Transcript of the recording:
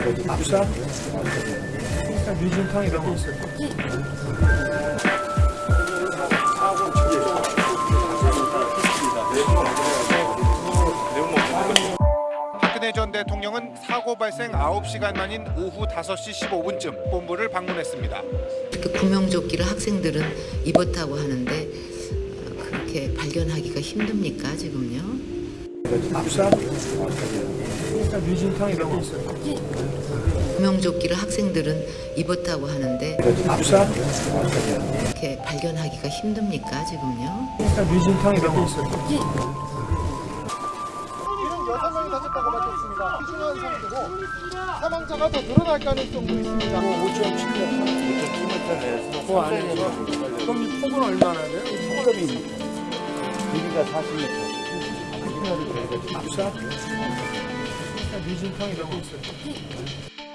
그러니까 뮤진탕 이렇게 있을 거. 박근혜 전 대통령은 사고 발생 9시간 만인 오후 5시 15분쯤 본부를 방문했습니다. 이렇게 구명조끼를 학생들은 입었다고 하는데 어, 그렇게 발견하기가 힘듭니까 지금요? 압사? 구명조끼를 학생들은 입었다고 하는데 압사? 이렇게 발견하기가 힘듭니까 지금요? 뮤진탕 이렇게 있을 거. 이는 여섯 명이 다쳤다고 밝혔습니다. 중요한 상태고 사망자가 더 늘어날 가능성도 있습니다. 5.7m. 5.7m 그 안에서 그럼 이 폭은 얼마나 돼요? 길이가 40m. 압사? 이렇게 있을 거.